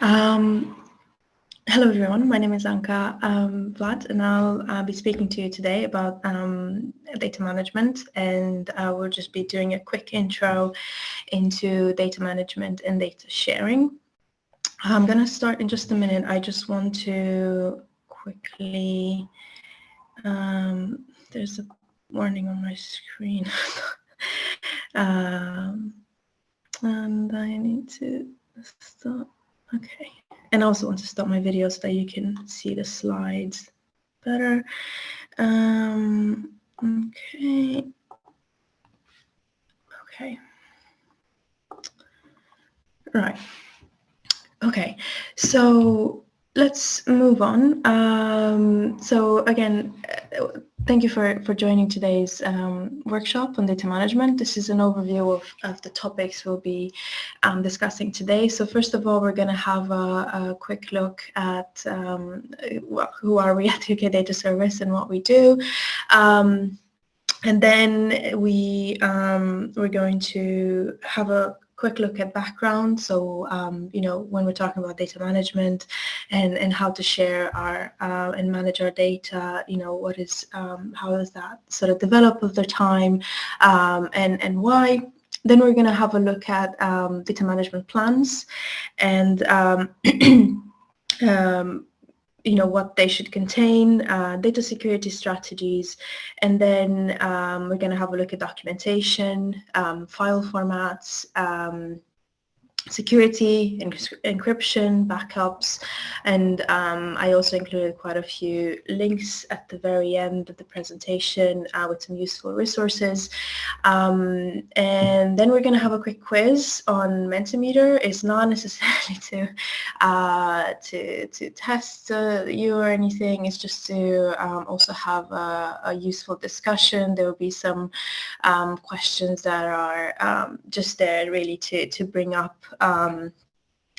Um, hello everyone, my name is Anka um, Vlad and I'll uh, be speaking to you today about um, data management and I will just be doing a quick intro into data management and data sharing. I'm going to start in just a minute. I just want to quickly, um, there's a warning on my screen um, and I need to stop. Okay. And I also want to stop my video so that you can see the slides better. Um, okay. Okay. Right. Okay. So let's move on. Um, so again, Thank you for, for joining today's um, workshop on data management. This is an overview of, of the topics we'll be um, discussing today. So first of all, we're going to have a, a, quick look at um, who are we at UK Data Service and what we do. Um, and then we, um, we're going to have a quick look at background. So, um, you know, when we're talking about data management and, and how to share our uh, and manage our data, you know, what is, um, how does that sort of develop over time um, and, and why. Then we're going to have a look at um, data management plans and um, um, you know, what they should contain, uh, data security strategies, and then um, we're going to have a look at documentation, um, file formats, um, security, encryption, backups, and um, I also included quite a few links at the very end of the presentation uh, with some useful resources. Um, and then we're going to have a quick quiz on Mentimeter. It's not necessarily to uh, to, to test uh, you or anything. It's just to um, also have a, a, useful discussion. There will be some um, questions that are um, just there really to, to bring up um,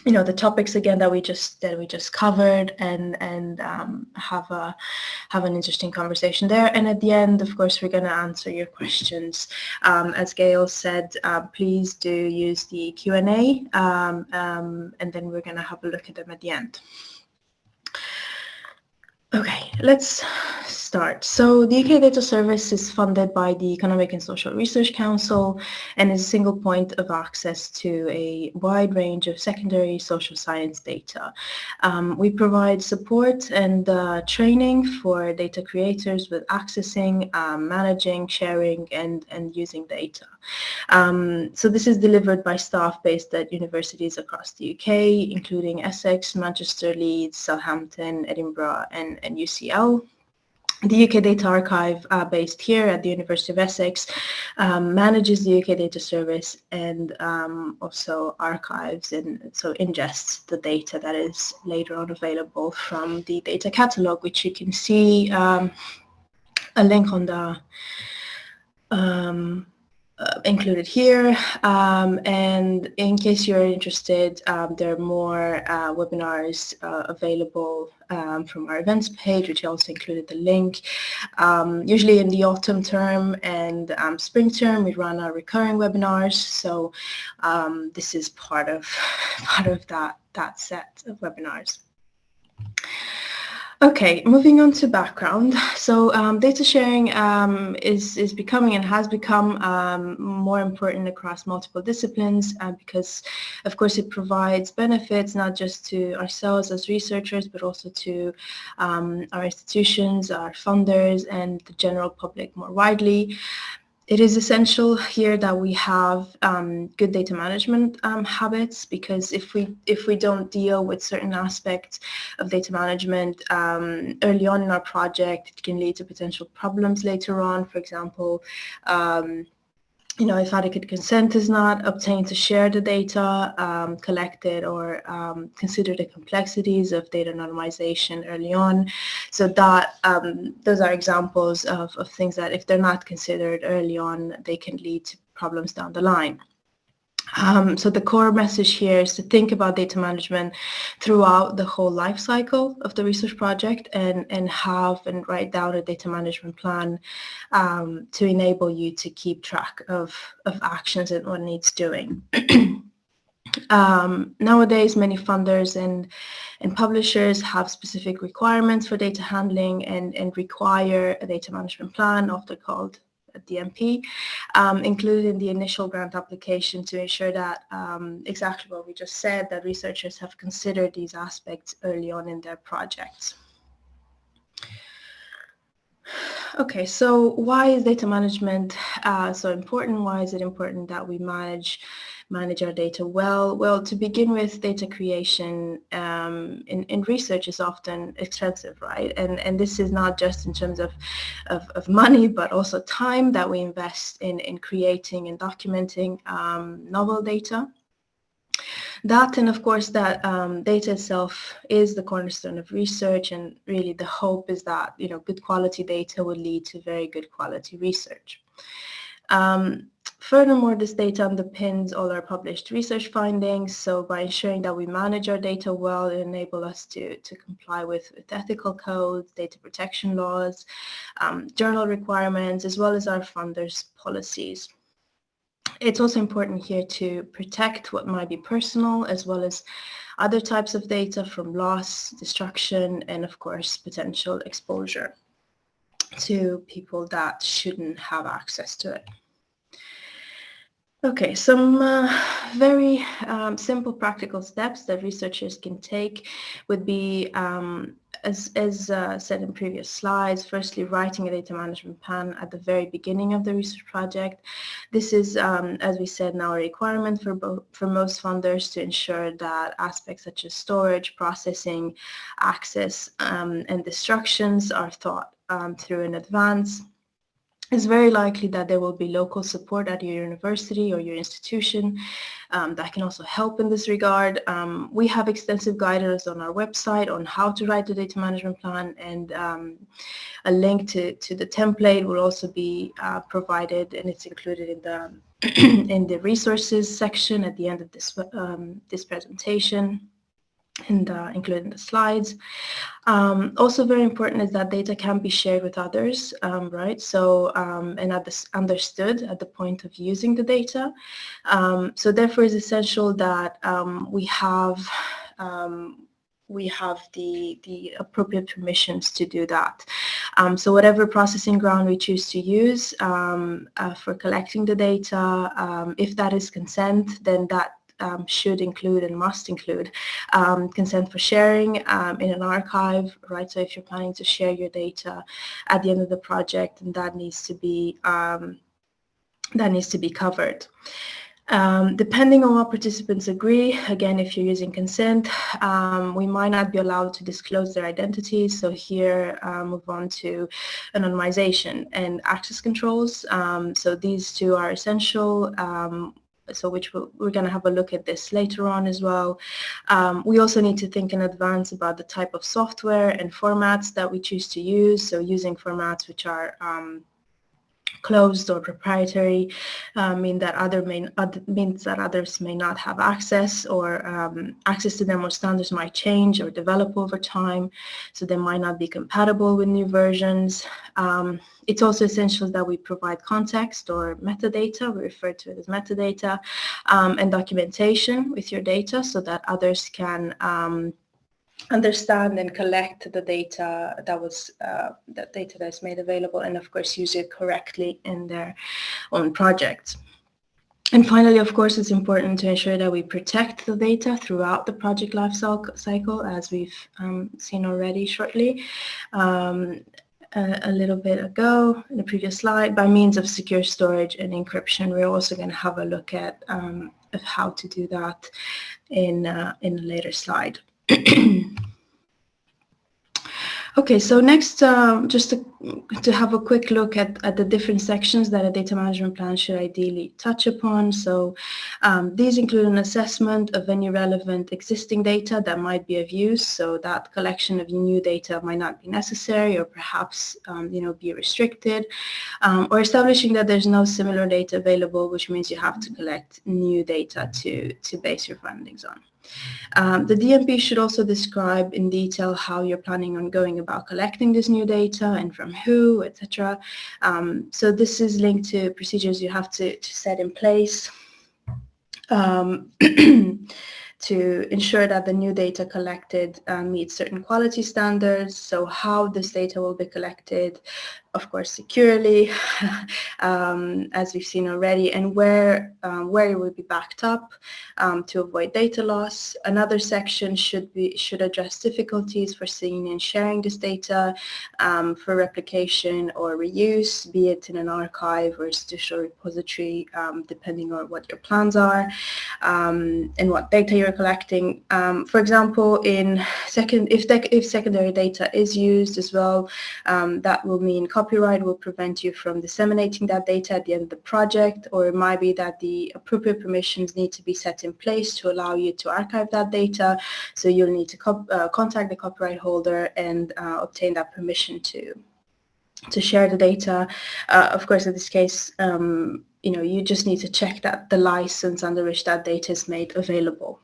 you know the topics again that we just that we just covered and and um, have a have an interesting conversation there. And at the end of course we're going to answer your questions. Um, as Gail said uh, please do use the Q&A um, um, and then we're going to have a look at them at the end. Okay let's start. So the UK Data Service is funded by the Economic and Social Research Council and is a single point of access to a wide range of secondary social science data. Um, we provide support and uh, training for data creators with accessing, um, managing, sharing, and, and using data. Um, so this is delivered by staff based at universities across the UK, including Essex, Manchester, Leeds, Southampton, Edinburgh, and, and UCL the UK Data Archive uh, based here at the University of Essex um, manages the UK Data Service and um, also archives and so ingests the data that is later on available from the data catalog, which you can see um, a link on the um, uh, included here. Um, and in case you're interested, um, there are more uh, webinars uh, available um, from our events page, which also included the link. Um, usually in the autumn term and um, spring term, we run our recurring webinars. So um, this is part of part of that that set of webinars. Okay, moving on to background. So um, data sharing um, is, is becoming and has become um, more important across multiple disciplines uh, because, of course, it provides benefits not just to ourselves as researchers, but also to um, our institutions, our funders, and the general public more widely it is essential here that we have um, good data management um, habits because if we if we don't deal with certain aspects of data management um, early on in our project, it can lead to potential problems later on. For example, um, you know, if adequate consent is not obtained to share the data um, collected or um, consider the complexities of data anonymization early on. So that um, those are examples of, of things that if they're not considered early on, they can lead to problems down the line. Um, so the core message here is to think about data management throughout the whole life cycle of the research project and, and have and write down a data management plan um, to enable you to keep track of, of actions and what needs doing. Um, nowadays, many funders and, and publishers have specific requirements for data handling and, and require a data management plan, often called a DMP, um, included in the initial grant application to ensure that um, exactly what we just said, that researchers have considered these aspects early on in their projects. Okay, so why is data management uh, so important? Why is it important that we manage manage our data well? Well, to begin with, data creation um, in, in research is often expensive, right? And, and this is not just in terms of, of, of money, but also time that we invest in, in creating and documenting um, novel data. That and of course that um, data itself is the cornerstone of research and really the hope is that you know good quality data will lead to very good quality research. Um, Furthermore, this data underpins all our published research findings. So by ensuring that we manage our data well, it enables us to, to comply with, with ethical codes, data protection laws, um, journal requirements, as well as our funders' policies. It's also important here to protect what might be personal as well as other types of data from loss, destruction, and of course, potential exposure to people that shouldn't have access to it. Okay, some uh, very um, simple practical steps that researchers can take would be, um, as, as uh, said in previous slides, firstly writing a data management plan at the very beginning of the research project. This is, um, as we said, now a requirement for, for most funders to ensure that aspects such as storage, processing, access, um, and destructions are thought um, through in advance it's very likely that there will be local support at your university or your institution um, that can also help in this regard. Um, we have extensive guidance on our website on how to write the data management plan and um, a link to, to the template will also be uh, provided and it's included in the in the resources section at the end of this um, this presentation and uh, included in the slides. Um, also very important is that data can be shared with others, um, right? So, um, and at this understood at the point of using the data. Um, so therefore it's essential that um, we have um, we have the, the appropriate permissions to do that. Um, so whatever processing ground we choose to use um, uh, for collecting the data, um, if that is consent, then that um, should include and must include um, consent for sharing um, in an archive, right? So if you're planning to share your data at the end of the project, and that needs to be um, that needs to be covered. Um, depending on what participants agree, again, if you're using consent, um, we might not be allowed to disclose their identities. So here, uh, move on to anonymization and access controls. Um, so these two are essential. So which we're, we're going to have a look at this later on as well. Um, we also need to think in advance about the type of software and formats that we choose to use. So using formats which are um, closed or proprietary uh, mean that other may, other, means that others may not have access or um, access to them or standards might change or develop over time so they might not be compatible with new versions. Um, it's also essential that we provide context or metadata, we refer to it as metadata, um, and documentation with your data so that others can um, understand and collect the data that was uh, that data that is made available and of course use it correctly in their own projects. And finally, of course, it's important to ensure that we protect the data throughout the project life cycle, as we've um, seen already shortly. Um, a, a, little bit ago in the previous slide by means of secure storage and encryption. We're also going to have a look at um, how to do that in, uh, in a later slide. Okay, so next, uh, just to, to, have a quick look at, at the different sections that a data management plan should ideally touch upon. So um, these include an assessment of any relevant existing data that might be of use. So that collection of new data might not be necessary or perhaps, um, you know, be restricted. Um, or establishing that there's no similar data available, which means you have to collect new data to, to base your findings on. Um, the DMP should also describe in detail how you're planning on going about collecting this new data and from who, etc. Um, so this is linked to procedures you have to, to set in place um, to ensure that the new data collected uh, meets certain quality standards. So how this data will be collected, of course, securely, um, as we've seen already, and where, um, where it will be backed up um, to avoid data loss. Another section should, be, should address difficulties for seeing and sharing this data um, for replication or reuse, be it in an archive or institutional repository, um, depending on what your plans are um, and what data you're collecting. for example, in second, if, if secondary data is used as well, that will mean copyright will prevent you from disseminating that data at the end of the project, or it might be that the appropriate permissions need to be set in place to allow you to archive that data. So you'll need to uh, contact the copyright holder and uh, obtain that permission to to share the data. Uh, of course, in this case, um, you know, you just need to check that the license under which that data is made available.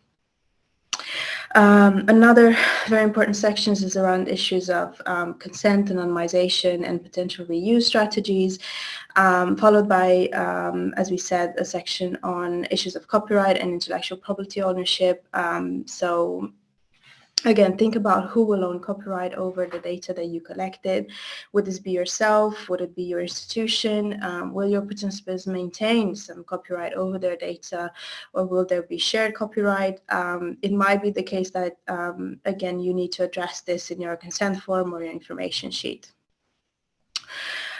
Um, another very important section is around issues of um, consent, anonymization, and potential reuse strategies, um, followed by, um, as we said, a section on issues of copyright and intellectual property ownership. Um, so Again, think about who will own copyright over the data that you collected. Would this be yourself? Would it be your institution? Um, will your participants maintain some copyright over their data or will there be shared copyright? Um, it might be the case that, um, again, you need to address this in your consent form or your information sheet.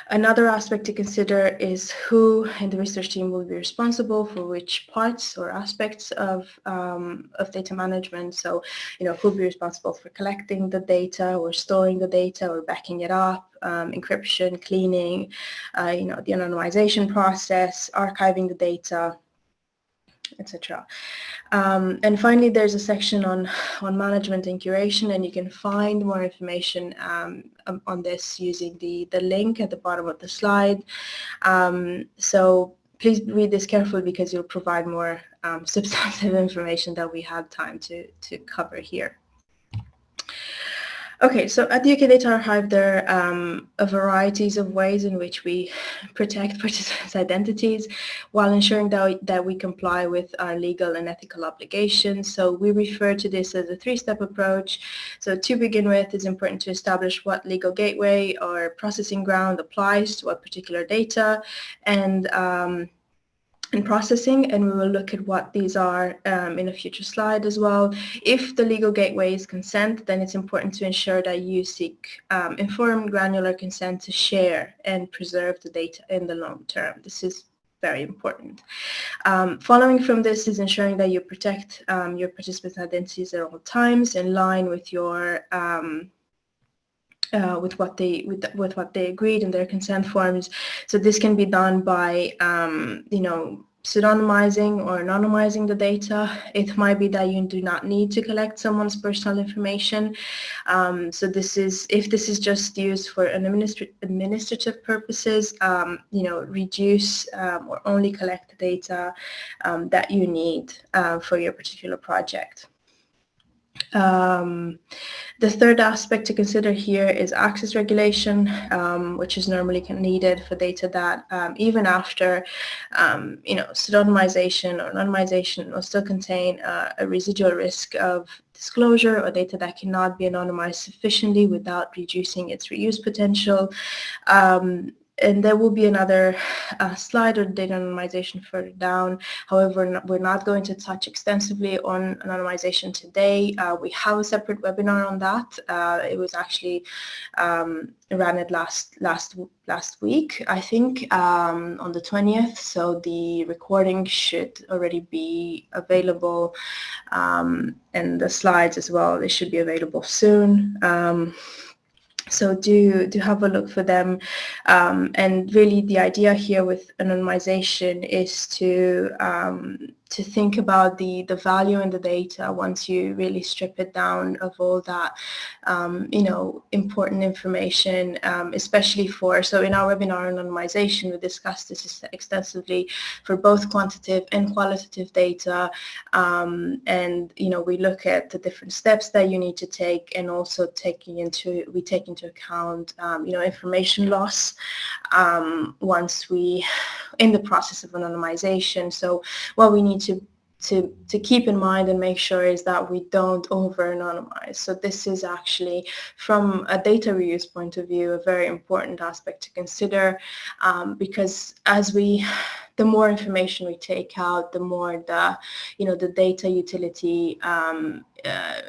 Another aspect to consider is who in the research team will be responsible for which parts or aspects of, um, of data management. So, you know, who will be responsible for collecting the data or storing the data or backing it up, um, encryption, cleaning, uh, you know, the anonymization process, archiving the data, etc. Um, and finally, there's a section on, on management and curation, and you can find more information um, um, on this using the, the link at the bottom of the slide. Um, so please read this carefully because you'll provide more um, substantive information that we have time to, to cover here. Okay, so at the UK Data Archive, there are um, a varieties of ways in which we protect participants' identities while ensuring that, that we comply with our legal and ethical obligations. So we refer to this as a three-step approach. So to begin with, it's important to establish what legal gateway or processing ground applies to what particular data and um, and processing and we will look at what these are um, in a future slide as well. If the legal gateway is consent, then it's important to ensure that you seek um, informed granular consent to share and preserve the data in the long term. This is very important. Um, following from this is ensuring that you protect um, your participants' identities at all times in line with your um, uh, with what they with, with what they agreed in their consent forms. So this can be done by um, you know pseudonymizing or anonymizing the data. It might be that you do not need to collect someone's personal information. Um, so this is if this is just used for an administra administrative purposes, um, you know, reduce um, or only collect the data um, that you need uh, for your particular project. Um, the third aspect to consider here is access regulation, um, which is normally needed for data that um, even after, um, you know, pseudonymization or anonymization will still contain uh, a residual risk of disclosure or data that cannot be anonymized sufficiently without reducing its reuse potential. Um, and there will be another uh, slide on data anonymization further down. However, we're not going to touch extensively on anonymization today. Uh, we have a separate webinar on that. Uh, it was actually um, ran it last last last week, I think, um, on the 20th. So the recording should already be available, um, and the slides as well. They should be available soon. So do do have a look for them. Um, and really the idea here with anonymization is to um, to think about the, the value in the data once you really strip it down of all that, um, you know, important information, um, especially for, so in our webinar on anonymization, we discussed this extensively for both quantitative and qualitative data. Um, and, you know, we look at the different steps that you need to take and also taking into, we take into account, um, you know, information loss um, once we, in the process of anonymization. So what we need to to, to keep in mind and make sure is that we don't over-anonymize. So this is actually, from a data reuse point of view, a very important aspect to consider um, because as we, the more information we take out, the more the, you know, the data utility um, uh,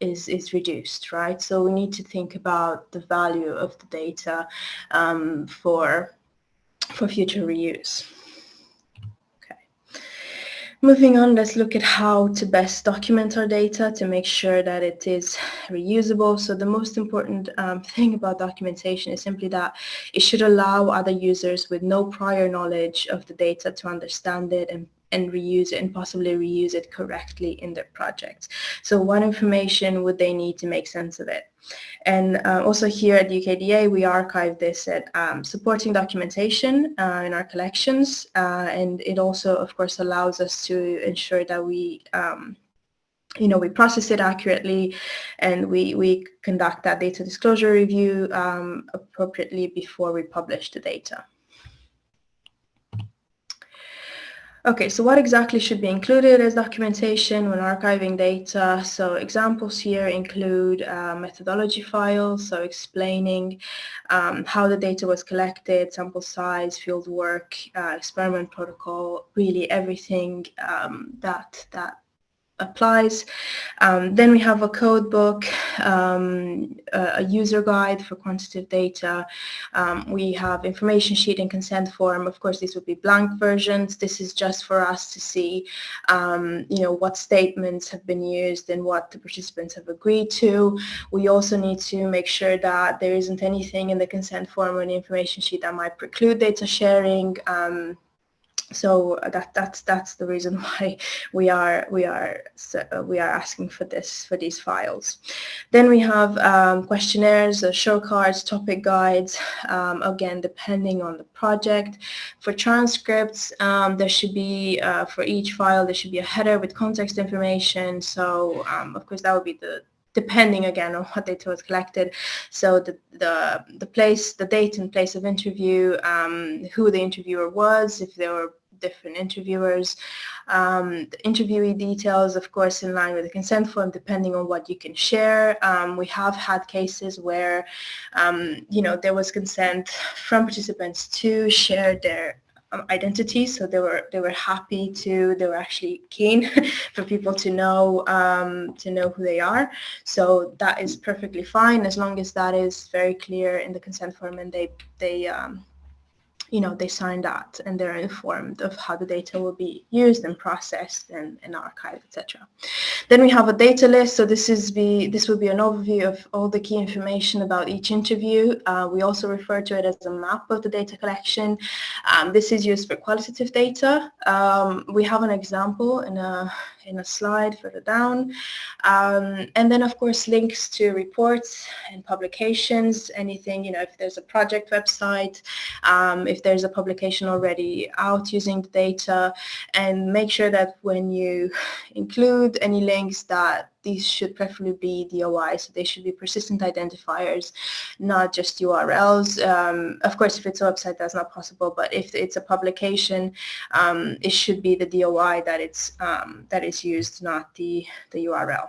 is, is reduced, right? So we need to think about the value of the data um, for, for future reuse. Moving on, let's look at how to best document our data to make sure that it is reusable. So the most important um, thing about documentation is simply that it should allow other users with no prior knowledge of the data to understand it and and reuse it and possibly reuse it correctly in their projects. So what information would they need to make sense of it? And uh, also here at UKDA, we archive this at um, supporting documentation uh, in our collections. Uh, and it also, of course, allows us to ensure that we um, you know, we process it accurately and we, we conduct that data disclosure review um, appropriately before we publish the data. Okay, so what exactly should be included as documentation when archiving data? So examples here include uh, methodology files, so explaining um, how the data was collected, sample size, field work, uh, experiment protocol, really everything um, that, that applies. Um, then we have a code book, um, a user guide for quantitative data. Um, we have information sheet and consent form. Of course, these would be blank versions. This is just for us to see, um, you know, what statements have been used and what the participants have agreed to. We also need to make sure that there isn't anything in the consent form or the information sheet that might preclude data sharing. So that that's that's the reason why we are we are uh, we are asking for this for these files. Then we have um, questionnaires uh, show cards topic guides um, again depending on the project. For transcripts um, there should be uh, for each file there should be a header with context information. So um, of course that would be the depending again on what data was collected. So the, the, the place, the date and place of interview, um, who the interviewer was, if there were different interviewers. Um, the interviewee details, of course, in line with the consent form, depending on what you can share. Um, we have had cases where, um, you know, there was consent from participants to share their um, identity so they were they were happy to they were actually keen for people to know um, to know who they are so that is perfectly fine as long as that is very clear in the consent form and they they um, you know, they sign that and they're informed of how the data will be used and processed and, and archived, etc. Then we have a data list. So this is be this will be an overview of all the key information about each interview. Uh, we also refer to it as a map of the data collection. Um, this is used for qualitative data. Um, we have an example in a in a slide further down. Um, and then of course links to reports and publications, anything, you know, if there's a project website, um, if there's a publication already out using the data, and make sure that when you include any links that these should preferably be DOI, so they should be persistent identifiers, not just URLs. Um, of course, if it's a website, that's not possible, but if it's a publication, um, it should be the DOI that it's um, that is used, not the the URL.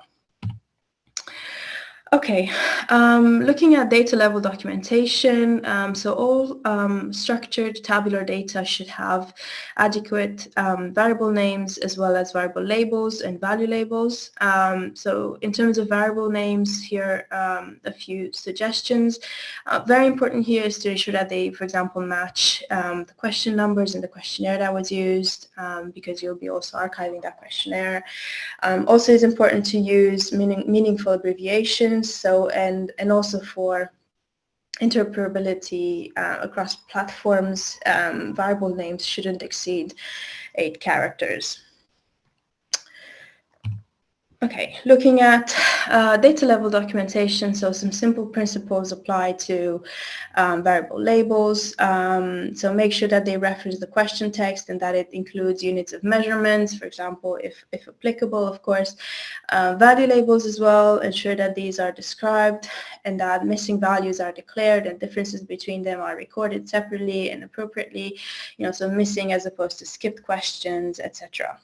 Okay, um, looking at data level documentation, um, so all um, structured tabular data should have adequate um, variable names as well as variable labels and value labels. Um, so in terms of variable names, here um, a few suggestions. Uh, very important here is to ensure that they, for example, match the question numbers in the questionnaire that was used because you'll be also archiving that questionnaire. also, it's important to use meaning, meaningful abbreviations so and and also for interoperability uh, across platforms, um, variable names shouldn't exceed eight characters. Okay, looking at uh, data level documentation, so some simple principles apply to um, variable labels. Um, so make sure that they reference the question text and that it includes units of measurements, for example, if, if applicable, of course. Uh, value labels as well, ensure that these are described and that missing values are declared and differences between them are recorded separately and appropriately, you know, so missing as opposed to skipped questions, etc.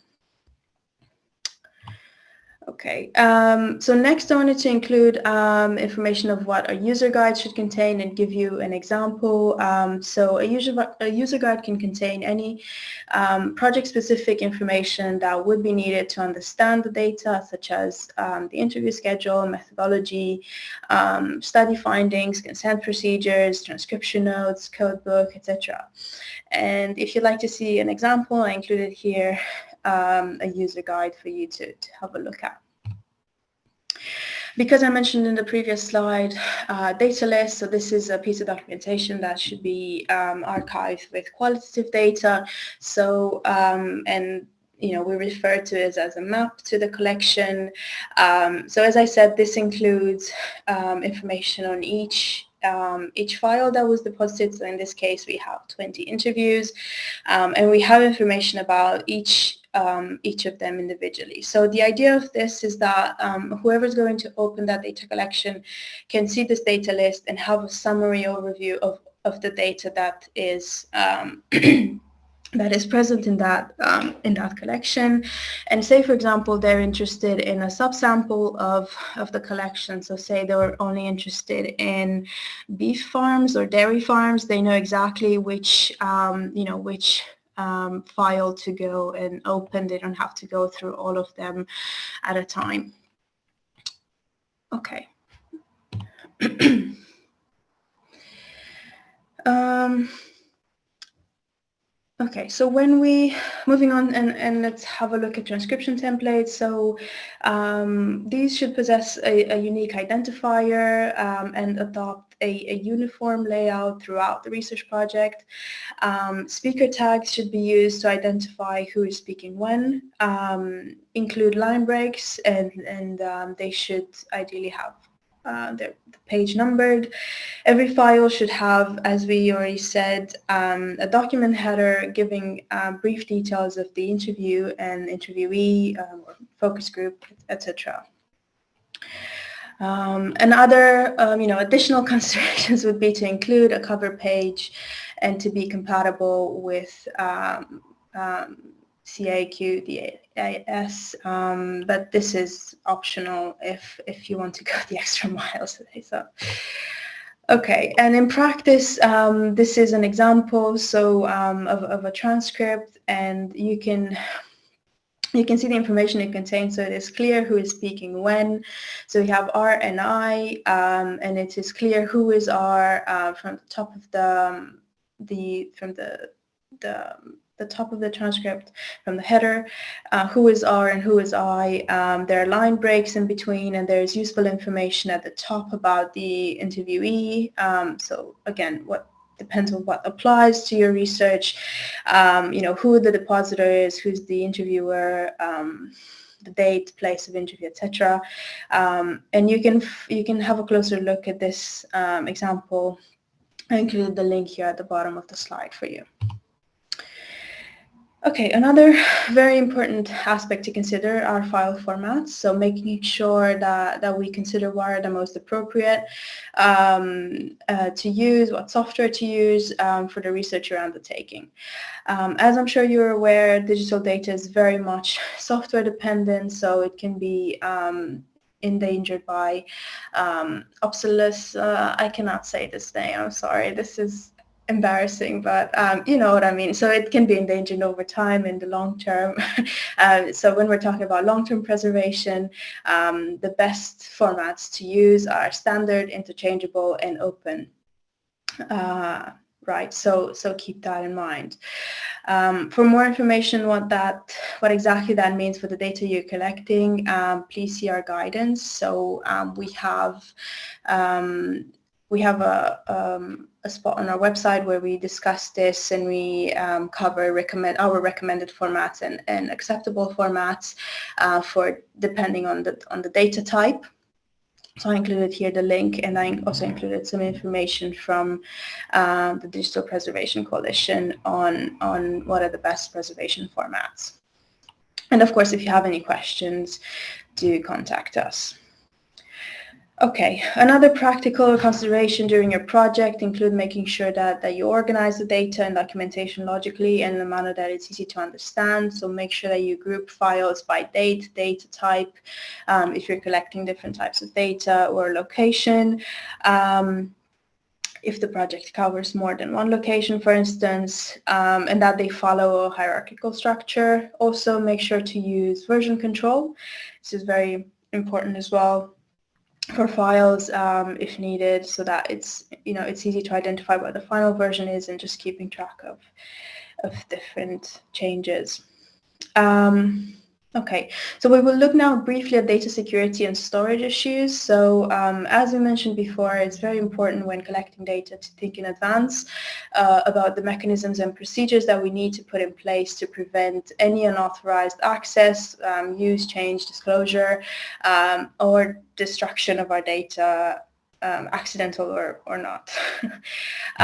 Okay, um, so next I wanted to include um, information of what a user guide should contain and give you an example. Um, so a user, a user guide can contain any um, project-specific information that would be needed to understand the data, such as um, the interview schedule, methodology, um, study findings, consent procedures, transcription notes, codebook, etc. And if you'd like to see an example, I included here um, a user guide for you to, to have a look at. Because I mentioned in the previous slide, uh, data list, so this is a piece of documentation that should be um, archived with qualitative data. So, um, and you know, we refer to it as a map to the collection. Um, so as I said, this includes um, information on each um, each file that was deposited. So in this case, we have 20 interviews, um, and we have information about each um, each of them individually. So the idea of this is that um, whoever's going to open that data collection can see this data list and have a summary overview of, of the data that is um, that is present in that um, in that collection. And say for example they're interested in a subsample of of the collection. So say they were only interested in beef farms or dairy farms. They know exactly which um, you know which um, file to go and open. They don't have to go through all of them at a time. Okay. um, Okay, so when we, moving on and, and let's have a look at transcription templates. So um, these should possess a, a unique identifier um, and adopt a, a, uniform layout throughout the research project. Um, speaker tags should be used to identify who is speaking when, um, include line breaks, and, and um, they should ideally have uh, the, page numbered. Every file should have, as we already said, um, a document header giving uh, brief details of the interview and interviewee, um, or focus group, etc. Um, and other, um, you know, additional considerations would be to include a cover page and to be compatible with um, um, CAQ, the AS, um, but this is optional if, if you want to go the extra miles today. So, okay, and in practice, um, this is an example so um, of, of a transcript, and you can you can see the information it contains. So it is clear who is speaking when. So we have R and I, um, and it is clear who is R uh, from the top of the um, the from the the the top of the transcript from the header, uh, who is R and who is I. Um, there are line breaks in between and there's useful information at the top about the interviewee. Um, so again, what depends on what applies to your research, um, you know, who the depositor is, who's the interviewer, um, the date, place of interview, etc. Um, and you can you can have a closer look at this um, example. I included the link here at the bottom of the slide for you. Okay, another very important aspect to consider are file formats. So making sure that, that we consider what are the most appropriate um, uh, to use, what software to use um, for the research you're undertaking. Um, as I'm sure you're aware, digital data is very much software dependent, so it can be um, endangered by um, obsolescence. Uh, I cannot say this name. I'm sorry. This is embarrassing, but um, you know what I mean. So it can be endangered over time in the long term. uh, so when we're talking about long-term preservation, um, the best formats to use are standard, interchangeable, and open. Uh, right? So so keep that in mind. Um, for more information what that what exactly that means for the data you're collecting, um, please see our guidance. So um, we have um, we have a, um, a spot on our website where we discuss this and we um, cover recommend our recommended formats and, and acceptable formats uh, for depending on the on the data type. So I included here the link and I also included some information from uh, the Digital Preservation Coalition on, on what are the best preservation formats. And of course, if you have any questions, do contact us. Okay, another practical consideration during your project include making sure that, that you organize the data and documentation logically in a manner that it's easy to understand. So make sure that you group files by date, data type, um, if you're collecting different types of data or location. Um, if the project covers more than one location, for instance, um, and that they follow a hierarchical structure. Also make sure to use version control. This is very important as well for files um, if needed so that it's you know it's easy to identify what the final version is and just keeping track of of different changes. Um, Okay, so we will look now briefly at data security and storage issues. So um, as we mentioned before, it's very important when collecting data to think in advance uh, about the mechanisms and procedures that we need to put in place to prevent any unauthorized access, um, use, change, disclosure, um, or destruction of our data, um, accidental or, or not.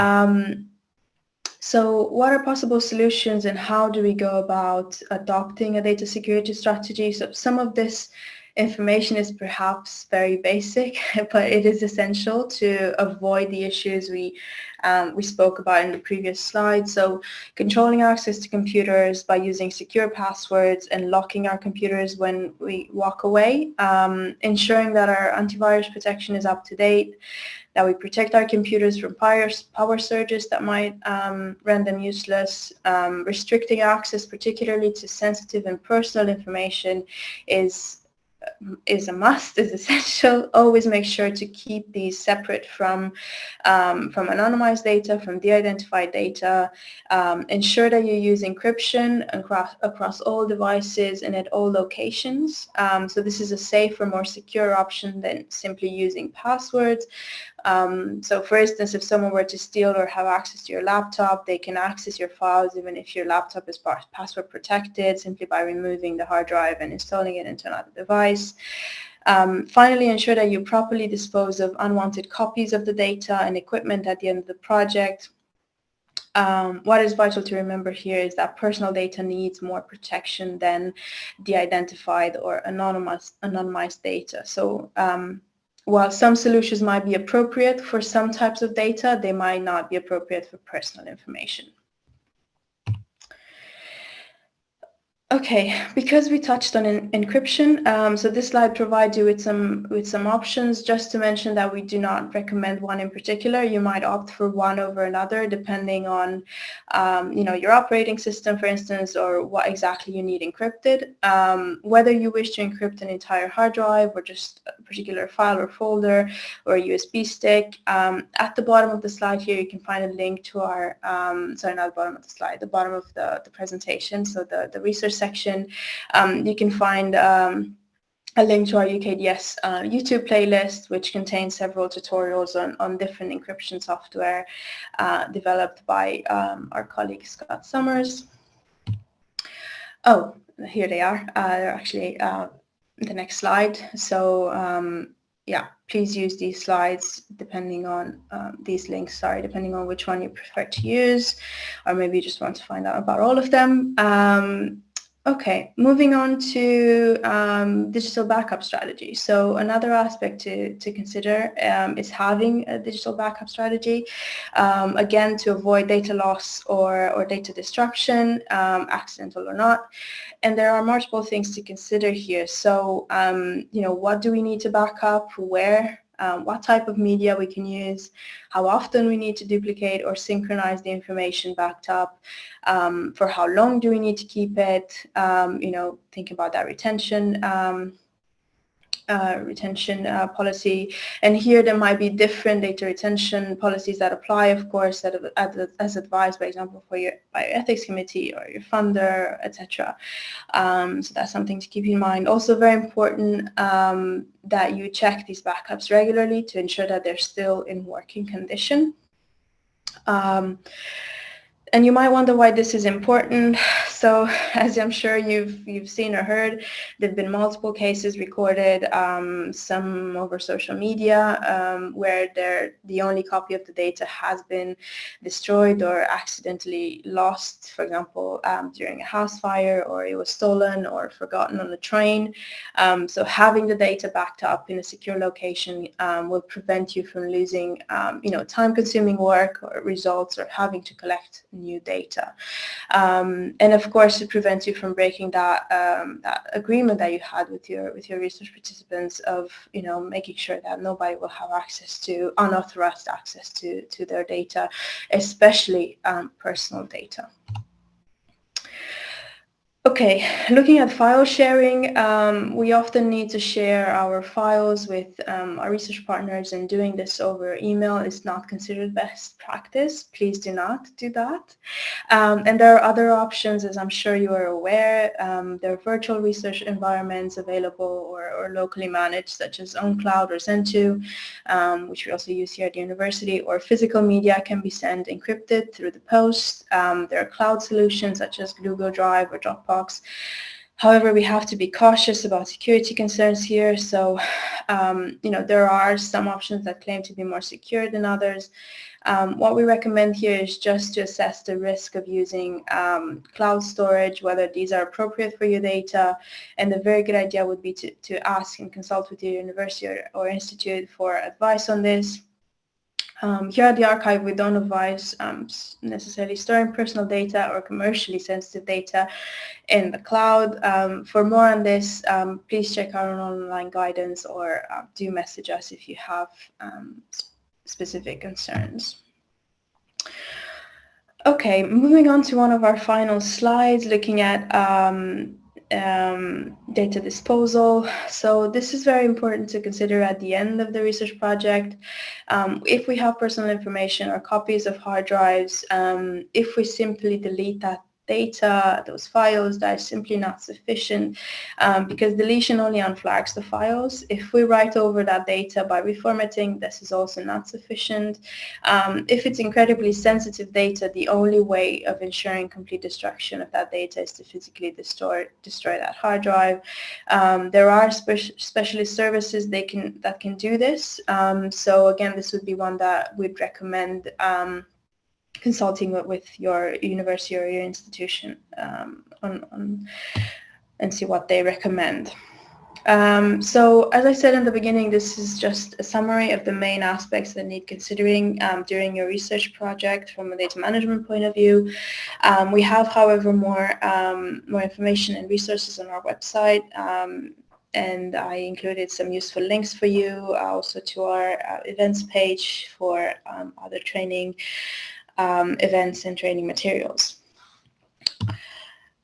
So what are possible solutions and how do we go about adopting a data security strategy? So some of this information is perhaps very basic, but it is essential to avoid the issues we um, we spoke about in the previous slide. So controlling access to computers by using secure passwords and locking our computers when we walk away, um, ensuring that our antivirus protection is up to date, that we protect our computers from power, power surges that might um, render them useless. Um, restricting access, particularly to sensitive and personal information, is is a must, is essential. Always make sure to keep these separate from, um, from anonymized data, from de-identified data. Um, ensure that you use encryption across, across all devices and at all locations. Um, so this is a safer, more secure option than simply using passwords. Um, so for instance, if someone were to steal or have access to your laptop, they can access your files even if your laptop is password protected simply by removing the hard drive and installing it into another device. Um, finally, ensure that you properly dispose of unwanted copies of the data and equipment at the end of the project. Um, what is vital to remember here is that personal data needs more protection than de-identified or anonymous, anonymized data. So um, while some solutions might be appropriate for some types of data, they might not be appropriate for personal information. Okay, because we touched on encryption, um, so this slide provides you with some with some options. Just to mention that we do not recommend one in particular. You might opt for one over another, depending on, um, you know, your operating system, for instance, or what exactly you need encrypted. Um, whether you wish to encrypt an entire hard drive or just a particular file or folder or a USB stick. Um, at the bottom of the slide here, you can find a link to our, um, sorry, not the bottom of the slide, the bottom of the, the presentation. So the the research section, um, you can find um, a link to our UKDS uh, YouTube playlist, which contains several tutorials on, on different encryption software uh, developed by um, our colleague Scott Summers. Oh, here they are. Uh, they're actually uh, the next slide. So um, yeah, please use these slides depending on um, these links, sorry, depending on which one you prefer to use, or maybe you just want to find out about all of them. Um, Okay, moving on to um, digital backup strategy. So another aspect to, to consider um, is having a digital backup strategy, um, again, to avoid data loss or, or data destruction, um, accidental or not. And there are multiple things to consider here. So, um, you know, what do we need to back up, where, um, what type of media we can use, how often we need to duplicate or synchronize the information backed up, um, for how long do we need to keep it, um, you know, think about that retention um, uh, retention uh, policy. And here there might be different data retention policies that apply, of course, that, as advised, for example, for your, by your ethics committee or your funder, etc. Um, so that's something to keep in mind. Also very important um, that you check these backups regularly to ensure that they're still in working condition. Um, and you might wonder why this is important. So as I'm sure you've, you've seen or heard, there have been multiple cases recorded, um, some over social media, um, where the only copy of the data has been destroyed or accidentally lost, for example, um, during a house fire, or it was stolen or forgotten on the train. Um, so having the data backed up in a secure location um, will prevent you from losing, um, you know, time-consuming work or results or having to collect new data. Um, and of course, it prevents you from breaking that, um, that agreement that you had with your with your research participants of you know making sure that nobody will have access to unauthorized access to to their data, especially um, personal data. Okay, looking at file sharing, um, we often need to share our files with um, our research partners and doing this over email is not considered best practice. Please do not do that. Um, and there are other options, as I'm sure you are aware. Um, there are virtual research environments available or, or locally managed, such as OwnCloud or ZendTo, um, which we also use here at the university, or physical media can be sent encrypted through the post. Um, there are cloud solutions such as Google Drive or Dropbox However, we have to be cautious about security concerns here. So, um, you know, there are some options that claim to be more secure than others. Um, what we recommend here is just to assess the risk of using um, cloud storage, whether these are appropriate for your data. And a very good idea would be to, to ask and consult with your university or, or institute for advice on this. Um, here at the archive, we don't advise um, necessarily storing personal data or commercially sensitive data in the cloud. Um, for more on this, um, please check our online guidance or uh, do message us if you have um, specific concerns. Okay, moving on to one of our final slides, looking at um, um, data disposal. So this is very important to consider at the end of the research project. Um, if we have personal information or copies of hard drives, um, if we simply delete that data, those files, that is simply not sufficient um, because deletion only unflags the files. If we write over that data by reformatting, this is also not sufficient. Um, if it's incredibly sensitive data, the only way of ensuring complete destruction of that data is to physically destroy, destroy that hard drive. Um, there are spe specialist services they can, that can do this. Um, so again, this would be one that we'd recommend um, consulting with your university or your institution um, on, on, and see what they recommend. Um, so as I said in the beginning, this is just a summary of the main aspects that need considering um, during your research project from a data management point of view. Um, we have, however, more, um, more information and resources on our website um, and I included some useful links for you also to our uh, events page for um, other training um, events and training materials.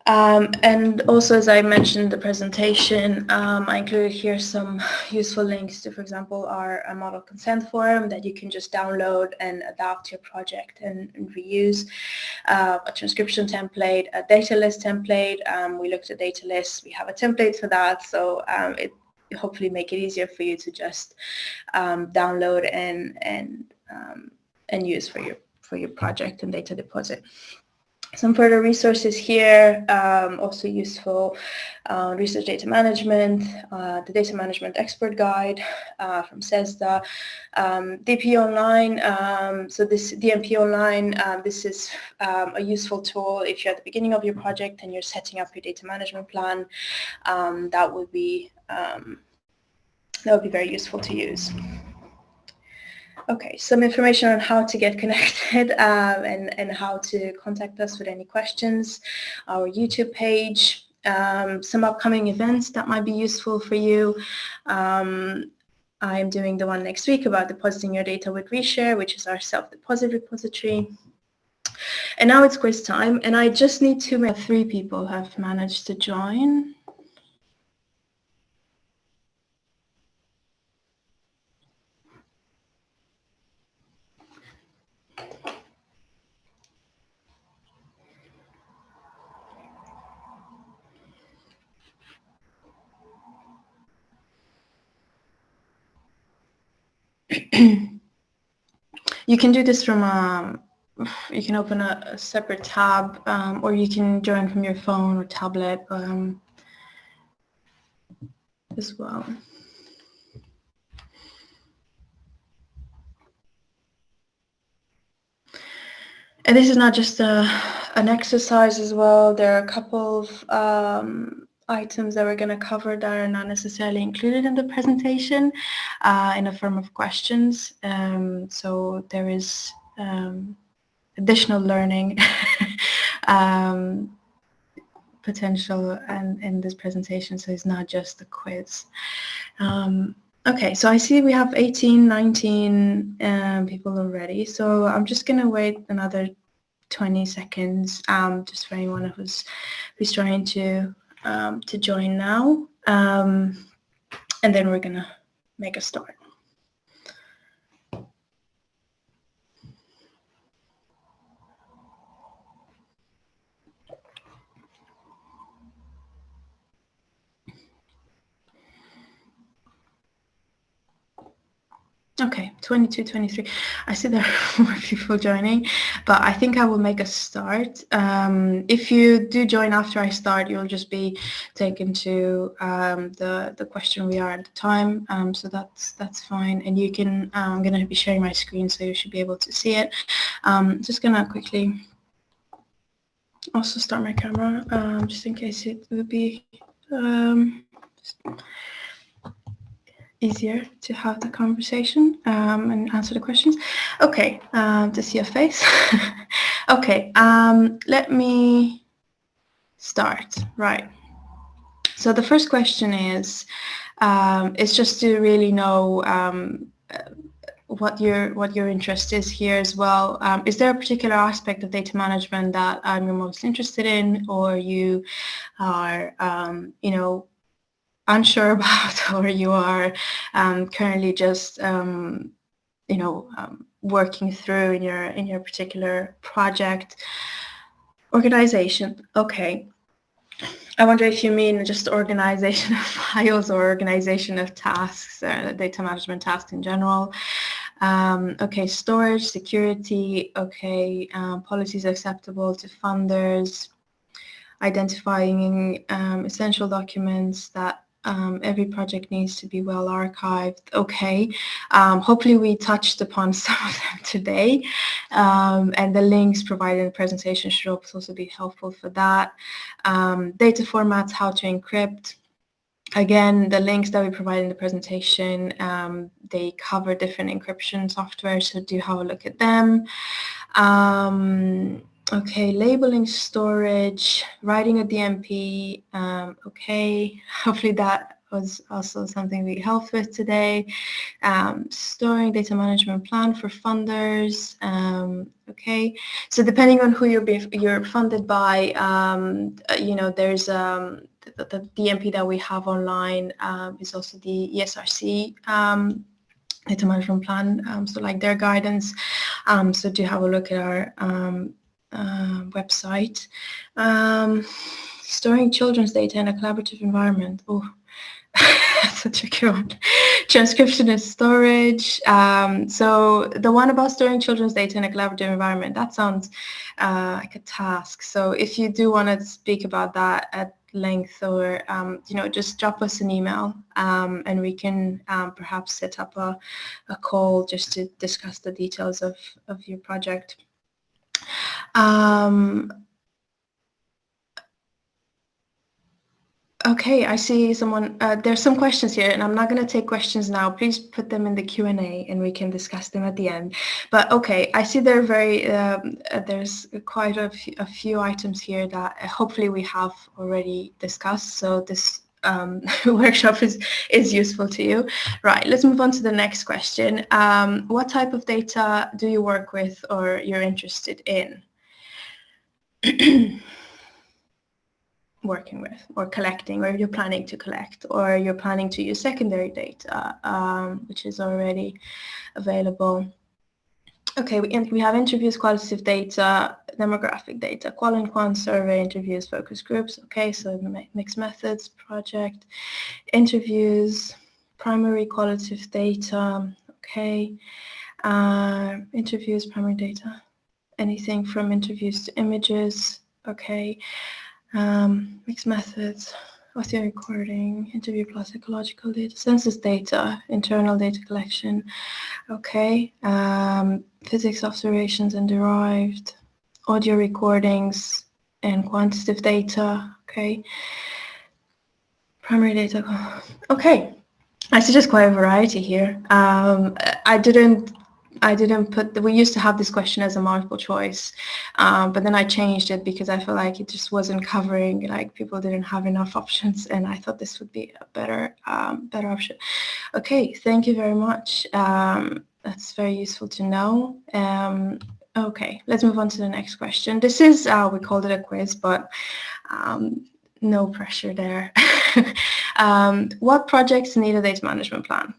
Um, and also, as I mentioned in the presentation, um, I included here some useful links to, for example, our, model consent form that you can just download and adapt to your project and, and reuse, uh, a transcription template, a data list template. Um, we looked at data lists. We have a template for that, so um, it hopefully make it easier for you to just um, download and and um, and use for your for your project and data deposit. Some further resources here, um, also useful, uh, research data management, uh, the data management expert guide uh, from CESSDA, um, DP Online, um, so this DMP Online, um, this is um, a useful tool if you're at the beginning of your project and you're setting up your data management plan, um, that would be that would be very useful to use. Okay, some information on how to get connected um, and, and how to contact us with any questions, our YouTube page, um, some upcoming events that might be useful for you. Um, I'm doing the one next week about depositing your data with ReShare, which is our self-deposit repository. And now it's quiz time, and I just need to, three people have managed to join. You can do this from a you can open a, a separate tab um, or you can join from your phone or tablet um, as well. And this is not just a, an exercise as well. There are a couple of um, items that we're going to cover that are not necessarily included in the presentation uh, in the form of questions. Um, so there is um, additional learning um, potential and in this presentation, so it's not just a quiz. Um, okay, so I see we have 18, 19 um, people already, so I'm just going to wait another 20 seconds um, just for anyone who's who's trying to um, to join now. Um, and then we're going to make a start. Okay, 22, 23. I see there are more people joining, but I think I will make a start. Um, if you do join after I start, you'll just be taken to um, the, the question we are at the time. Um, so that's that's fine. And you can, uh, I'm going to be sharing my screen, so you should be able to see it. Um, just going to quickly also start my camera, um, just in case it would be... Easier to have the conversation um, and answer the questions. Okay, um, to see your face. okay, um, let me start. Right. So the first question is, um, is just to really know um, what your what your interest is here as well. Um, is there a particular aspect of data management that um, you're most interested in, or you are, um, you know, unsure about or you are um, currently just um, you know um, working through in your in your particular project organization okay I wonder if you mean just organization of files or organization of tasks, uh, data management tasks in general. Um, okay, storage, security, okay, um, policies acceptable to funders, identifying um, essential documents that um, every project needs to be well archived. Okay, um, hopefully we touched upon some of them today um, and the links provided in the presentation should also be helpful for that. Um, data formats, how to encrypt. Again, the links that we provide in the presentation, um, they cover different encryption software, so do have a look at them. Okay, labeling storage, writing a DMP, um, okay, hopefully that was also something we helped with today. Um, storing data management plan for funders, um, okay. So depending on who you're, you're funded by, um, uh, you know, there's um, the, the, DMP that we have online um, is also the ESRC um, data management plan, so like their guidance. so do have a look at our uh, website. Um, storing children's data in a collaborative environment. Oh, such a good one. Transcription and storage. Um, so the one about storing children's data in a collaborative environment, that sounds uh, like a task. So if you do want to speak about that at length or, um, you know, just drop us an email um, and we can um, perhaps set up a, a call just to discuss the details of, of your project. Um, okay, I see someone, uh, there's some questions here and I'm not going to take questions now. Please put them in the Q&A and we can discuss them at the end. But okay, I see there are very, um, uh, there's quite a few items here that hopefully we have already discussed. So this um, workshop is, is useful to you. Right, let's move on to the next question. Um, what type of data do you work with or you're interested in? working with or collecting or you're planning to collect or you're planning to use secondary data um, which is already available. Okay, we, we have interviews, qualitative data, demographic data, qual and quant survey, interviews, focus groups. Okay, so mixed methods, project, interviews, primary qualitative data. Okay, uh, interviews, primary data anything from interviews to images. Okay. Um, mixed methods, audio recording, interview plus ecological data, census data, internal data collection. Okay. Um, physics observations and derived, audio recordings and quantitative data. Okay. Primary data. Okay. I see just quite a variety here. Um, I didn't I didn't put, the, we used to have this question as a multiple choice, um, but then I changed it because I felt like it just wasn't covering, like people didn't have enough options and I thought this would be a better, um, better option. Okay, thank you very much. Um, that's very useful to know. Um, okay, let's move on to the next question. This is, uh, we called it a quiz, but um, no pressure there. Um, what projects need a data management plan?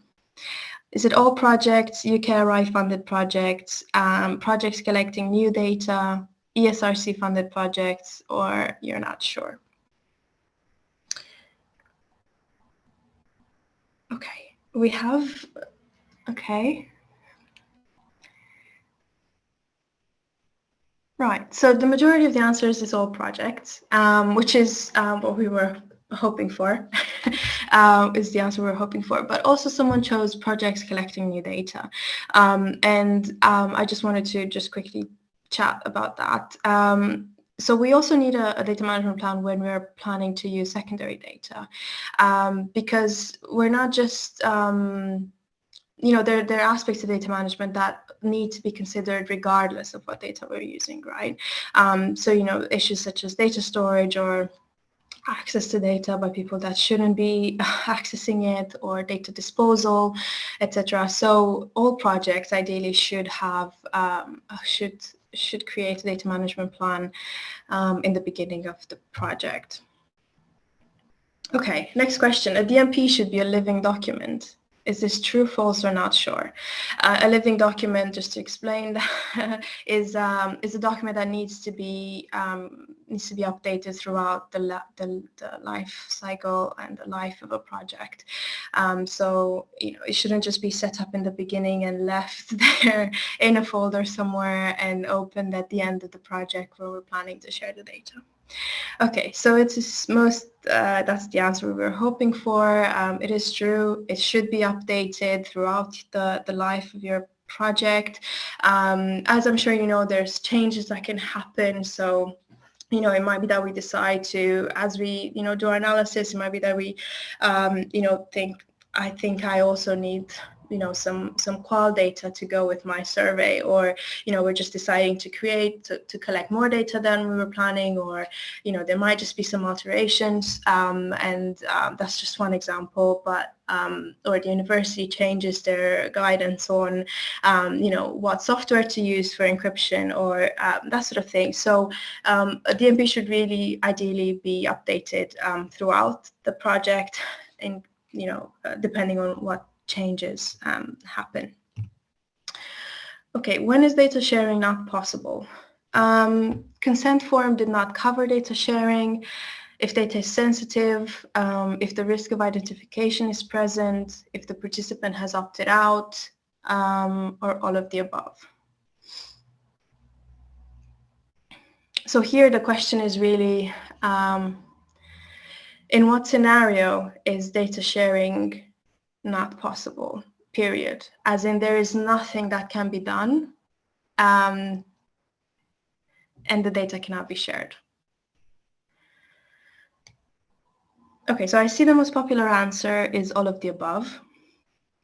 Is it all projects, UKRI funded projects, um, projects collecting new data, ESRC funded projects, or you're not sure? Okay, we have, okay. Right, so the majority of the answers is all projects, um, which is um, what we were hoping for, um, is the answer we are hoping for. But also someone chose projects collecting new data. Um, and um, I just wanted to just quickly chat about that. Um, so we also need a, a, data management plan when we're planning to use secondary data um, because we're not just um, you know, there, there are aspects of data management that need to be considered regardless of what data we're using, right? Um, so, you know, issues such as data storage or access to data by people that shouldn't be accessing it or data disposal, etc. So all projects ideally should have, um, should, should create a data management plan um, in the beginning of the project. Okay, next question. A DMP should be a living document is this true, false, or not sure? Uh, a living document, just to explain, is um, is a document that needs to be um, needs to be updated throughout the, the, the life cycle and the life of a project. Um, so you know it shouldn't just be set up in the beginning and left there in a folder somewhere and opened at the end of the project where we're planning to share the data. Okay, so it's most, uh, that's the answer we were hoping for. Um, it is true, it should be updated throughout the, the life of your project. Um, as I'm sure you know, there's changes that can happen, so you know, it might be that we decide to, as we, you know, do our analysis, it might be that we, um, you know, think, I think I also need you know some some qual data to go with my survey or you know we're just deciding to create to, to collect more data than we were planning or you know there might just be some alterations. Um, and um, that's just one example but um, or the university changes their guidance on um, you know what software to use for encryption or um, that sort of thing. So um, DMP should really ideally be updated throughout the project and you know uh, depending on what changes um, happen. Okay, when is data sharing not possible? Um, consent form did not cover data sharing. If data is sensitive, um, if the risk of identification is present, if the participant has opted out, um, or all of the above. So here the question is really, um, in what scenario is data sharing not possible, period. As in there is nothing that can be done um, and the data cannot be shared. Okay, so I see the most popular answer is all of the above.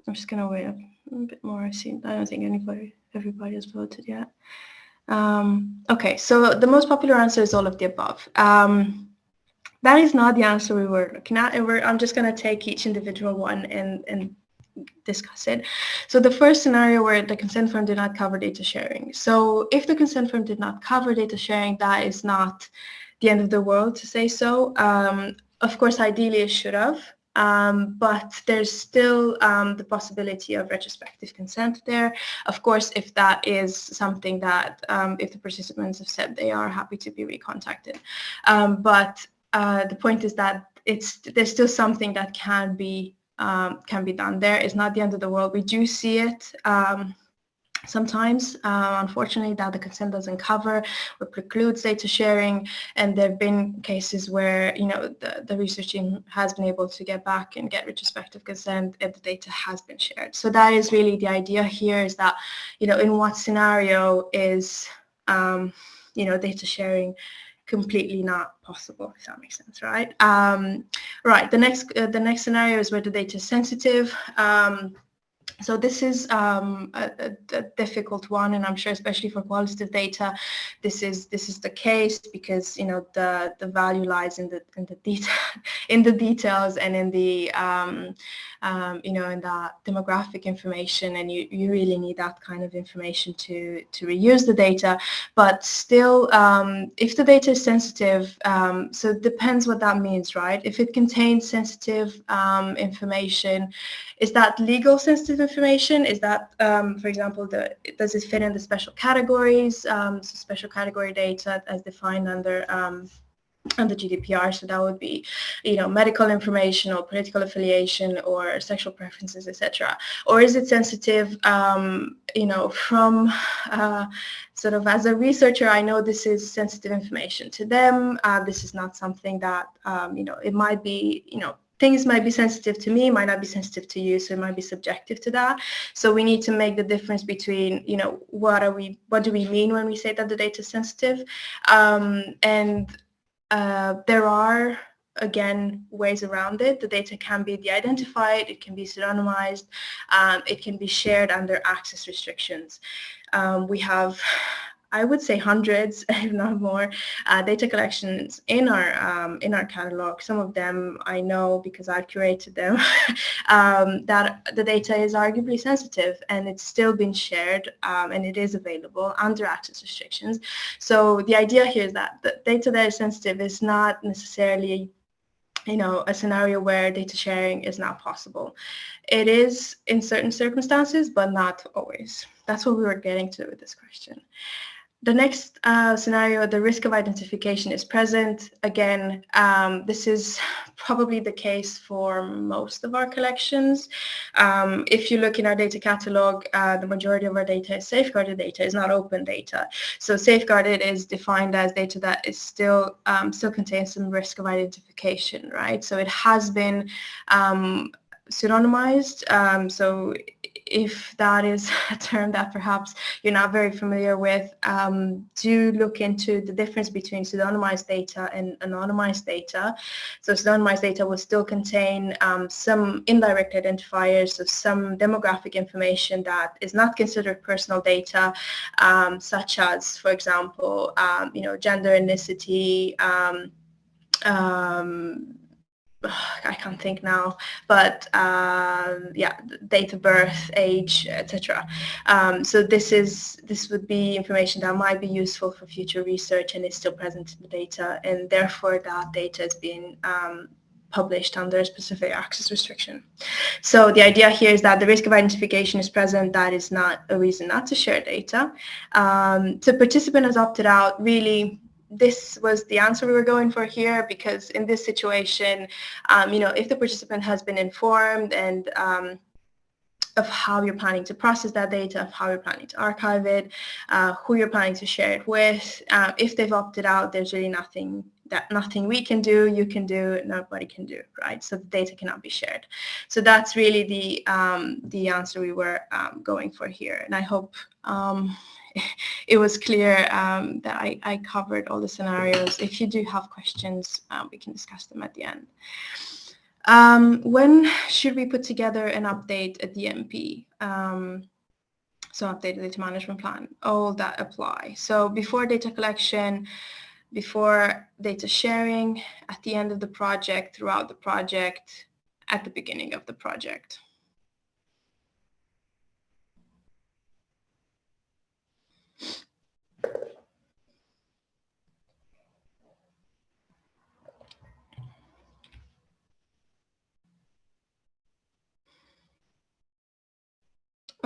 I'm just gonna wait a, a bit more. I see. I don't think anybody, everybody has voted yet. Um, okay, so the most popular answer is all of the above. Um, that is not the answer we were looking at. I'm just going to take each individual one and, and discuss it. So the first scenario where the consent form did not cover data sharing. So if the consent form did not cover data sharing, that is not the end of the world to say so. Um, of course, ideally it should have, um, but there's still um, the possibility of retrospective consent there. Of course, if that is something that, um, if the participants have said they are happy to be recontacted. Um, but uh, the point is that it's there's still something that can be um, can be done there. It's not the end of the world. We do see it um, sometimes uh, unfortunately that the consent doesn't cover or precludes data sharing and there have been cases where you know the, the research team has been able to get back and get retrospective consent if the data has been shared so that is really the idea here is that you know in what scenario is um, you know data sharing completely not possible if that makes sense right? Um, right the next uh, the next scenario is where the data is sensitive. Um, so this is um, a, a, difficult one, and I'm sure, especially for qualitative data, this is this is the case because you know the the value lies in the in the detail in the details and in the um, um, you know in the demographic information, and you you really need that kind of information to to reuse the data. But still, um, if the data is sensitive, um, so it depends what that means, right? If it contains sensitive um, information, is that legal sensitive information? Is that, um, for example, the, does it fit in the special categories, um, so special category data as defined under um, under GDPR. So that would be, you know, medical information or political affiliation or sexual preferences, etc. Or is it sensitive, um, you know, from uh, sort of as a researcher, I know this is sensitive information to them. Uh, this is not something that, um, you know, it might be, you know, things might be sensitive to me, might not be sensitive to you, so it might be subjective to that. So we need to make the difference between, you know, what are we, what do we mean when we say that the data is sensitive? Um, and uh, there are, again, ways around it. The data can be de-identified, it can be pseudonymized, um, it can be shared under access restrictions. Um, we have I would say hundreds, if not more, uh, data collections in our um, in our catalog. Some of them I know because I've curated them. um, that the data is arguably sensitive, and it's still being shared, um, and it is available under access restrictions. So the idea here is that the data that is sensitive is not necessarily you know, a scenario where data sharing is not possible. It is in certain circumstances, but not always. That's what we were getting to with this question. The next uh, scenario, the risk of identification is present. Again, um, this is probably the case for most of our collections. Um, if you look in our data catalog, uh, the majority of our data is safeguarded data, is not open data. So safeguarded is defined as data that is still um, still contains some risk of identification, right? So it has been um, pseudonymized. Um, so if that is a term that perhaps you're not very familiar with, um, do look into the difference between pseudonymized data and anonymized data. So pseudonymized data will still contain um, some indirect identifiers, so some demographic information that is not considered personal data, um, such as, for example, um, you know, gender, ethnicity, um, um, I can't think now, but um, yeah, date of birth, age, etc. Um, so this is this would be information that might be useful for future research and is still present in the data, and therefore that data is being um, published under a specific access restriction. So the idea here is that the risk of identification is present. That is not a reason not to share data. Um, so participant has opted out. Really, this was the answer we were going for here because in this situation, um, you know, if the participant has been informed and um, of how you're planning to process that data, of how you're planning to archive it, uh, who you're planning to share it with. Uh, if they've opted out, there's really nothing that nothing we can do, you can do, nobody can do, right? So the data cannot be shared. So that's really the um, the answer we were um, going for here, and I hope um, it was clear um, that I, I, covered all the scenarios. If you do have questions, um, we can discuss them at the end. Um, when should we put together an update at DMP? Um, so updated data management plan, all that apply. So before data collection, before data sharing, at the end of the project, throughout the project, at the beginning of the project.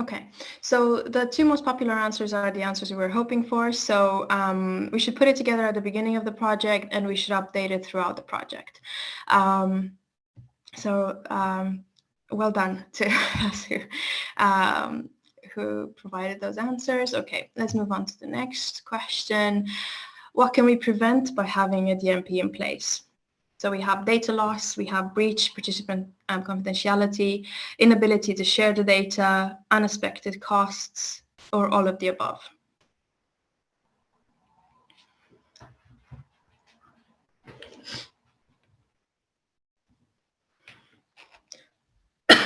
Okay, so the two most popular answers are the answers we were hoping for. So um, we should put it together at the beginning of the project and we should update it throughout the project. Um, so um, well done to us who, um, who provided those answers. Okay, let's move on to the next question. What can we prevent by having a DMP in place? So we have data loss, we have breach, participant um, confidentiality, inability to share the data, unexpected costs, or all of the above.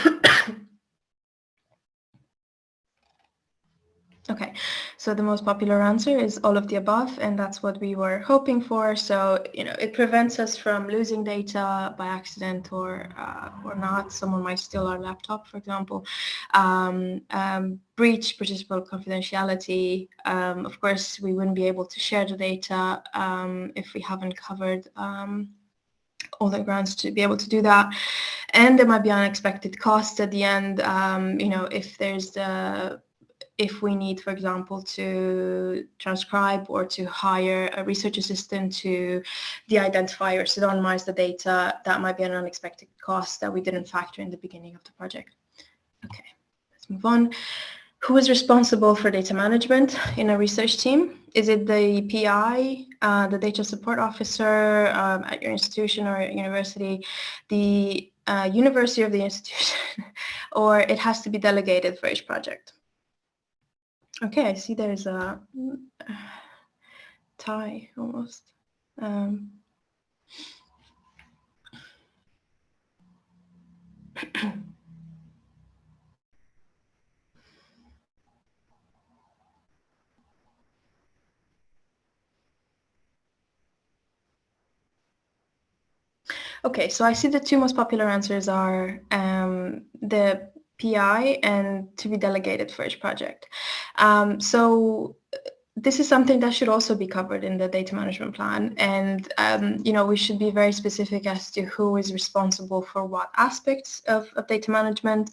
Okay, so the most popular answer is all of the above, and that's what we were hoping for. So, you know, it prevents us from losing data by accident or uh, or not. Someone might steal our laptop, for example. Um, um, breach participant confidentiality. Um, of course, we wouldn't be able to share the data um, if we haven't covered um, all the grounds to be able to do that. And there might be unexpected costs at the end. Um, you know, if there's the if we need, for example, to transcribe or to hire a research assistant to de-identify or pseudonymize the data, that might be an unexpected cost that we didn't factor in the beginning of the project. Okay, let's move on. Who is responsible for data management in a research team? Is it the PI, uh, the data support officer um, at your institution or university, the uh, university of the institution, or it has to be delegated for each project? Okay, I see there's a tie almost. Um, okay, so I see the two most popular answers are um, the PI and to be delegated for each project. Um, so this is something that should also be covered in the data management plan. And um, you know we should be very specific as to who is responsible for what aspects of, of data management.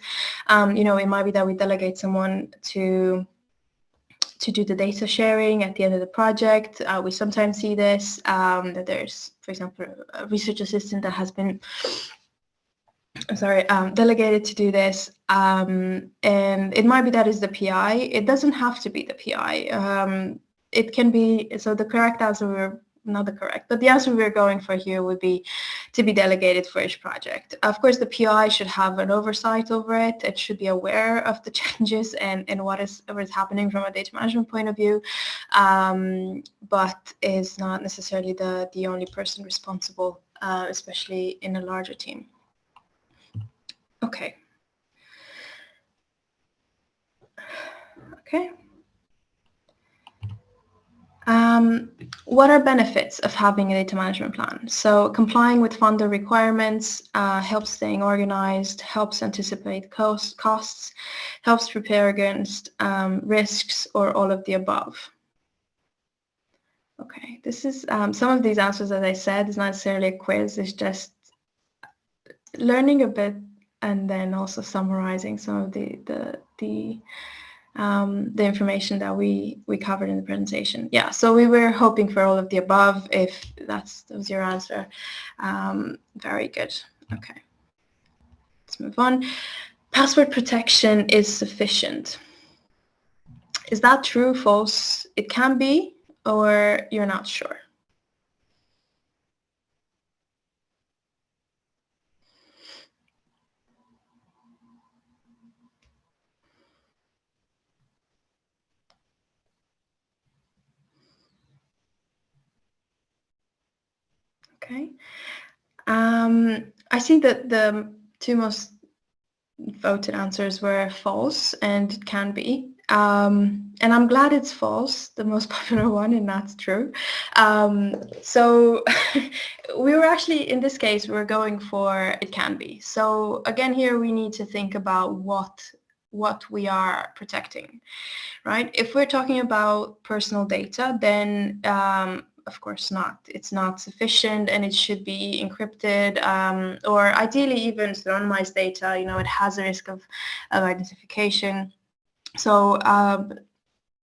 Um, you know it might be that we delegate someone to to do the data sharing at the end of the project. Uh, we sometimes see this um, that there's for example a research assistant that has been sorry, um, delegated to do this. Um, and it might be that is the PI. It doesn't have to be the PI. Um, it can be, so the correct answer, we're not the correct, but the answer we're going for here would be to be delegated for each project. Of course, the PI should have an oversight over it. It should be aware of the changes and, and what is, what is happening from a data management point of view, um, but is not necessarily the, the only person responsible, uh, especially in a larger team. Okay. Okay. Um, what are benefits of having a data management plan? So complying with funder requirements uh, helps staying organized, helps anticipate cost, costs, helps prepare against um, risks or all of the above. Okay, this is um, some of these answers, as I said, is not necessarily a quiz, it's just learning a bit and then also summarizing some of the the the um, the information that we we covered in the presentation. Yeah, so we were hoping for all of the above. If that's that was your answer, um, very good. Okay, let's move on. Password protection is sufficient. Is that true, false? It can be, or you're not sure. Okay. Um, I think that the two most voted answers were false and it can be. Um, and I'm glad it's false, the most popular one, and that's true. Um, so we were actually, in this case, we're going for it can be. So again, here we need to think about what what we are protecting, right? If we're talking about personal data, then um, of course not. It's not sufficient and it should be encrypted um, or ideally even pseudonymized data, you know, it has a risk of, of identification. So, um,